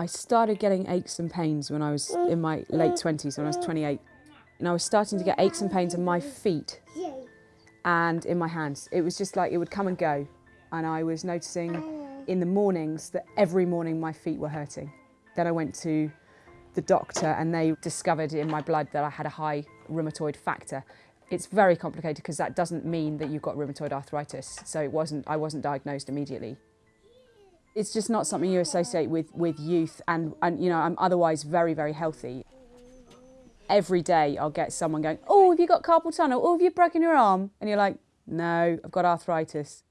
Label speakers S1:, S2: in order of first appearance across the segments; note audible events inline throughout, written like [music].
S1: I started getting aches and pains when I was in my late 20s, when I was 28. And I was starting to get aches and pains in my feet and in my hands. It was just like it would come and go. And I was noticing in the mornings that every morning my feet were hurting. Then I went to the doctor and they discovered in my blood that I had a high rheumatoid factor. It's very complicated because that doesn't mean that you've got rheumatoid arthritis. So it wasn't, I wasn't diagnosed immediately. It's just not something you associate with, with youth and, and, you know, I'm otherwise very, very healthy. Every day I'll get someone going, oh, have you got carpal tunnel? Oh, have you broken your arm? And you're like, no, I've got arthritis.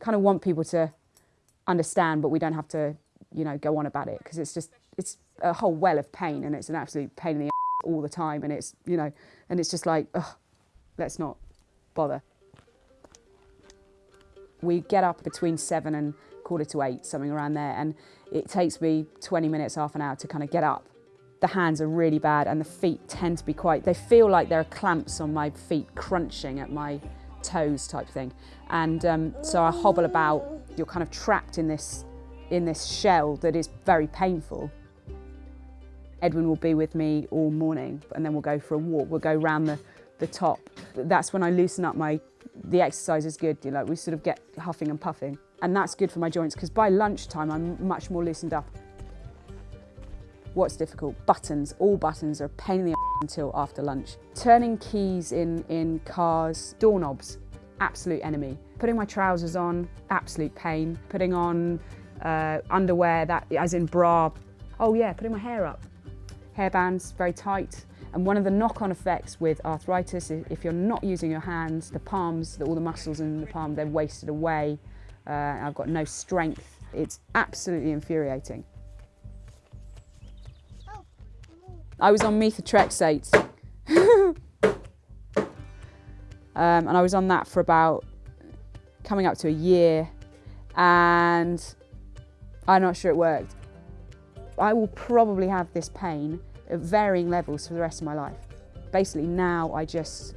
S1: Kind of want people to understand, but we don't have to, you know, go on about it because it's just, it's a whole well of pain and it's an absolute pain in the all the time and it's, you know, and it's just like, let's not bother. We get up between seven and quarter to eight, something around there, and it takes me 20 minutes, half an hour to kind of get up. The hands are really bad and the feet tend to be quite, they feel like there are clamps on my feet crunching at my toes type thing. And um, so I hobble about, you're kind of trapped in this, in this shell that is very painful. Edwin will be with me all morning and then we'll go for a walk. We'll go round the, the top. That's when I loosen up my, the exercise is good, you know, we sort of get huffing and puffing. And that's good for my joints because by lunchtime I'm much more loosened up. What's difficult? Buttons. All buttons are a pain in the until after lunch. Turning keys in, in cars, doorknobs, absolute enemy. Putting my trousers on, absolute pain. Putting on uh, underwear, that as in bra. Oh yeah, putting my hair up. Hairbands, very tight. And one of the knock-on effects with arthritis, is if you're not using your hands, the palms, all the muscles in the palm, they're wasted away. Uh, I've got no strength. It's absolutely infuriating. I was on methotrexate. [laughs] um, and I was on that for about coming up to a year and I'm not sure it worked. I will probably have this pain at varying levels for the rest of my life. Basically now I just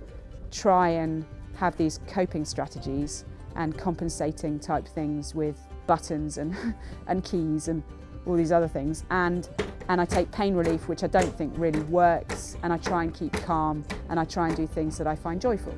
S1: try and have these coping strategies and compensating type things with buttons and, [laughs] and keys and all these other things. And, and I take pain relief, which I don't think really works, and I try and keep calm, and I try and do things that I find joyful.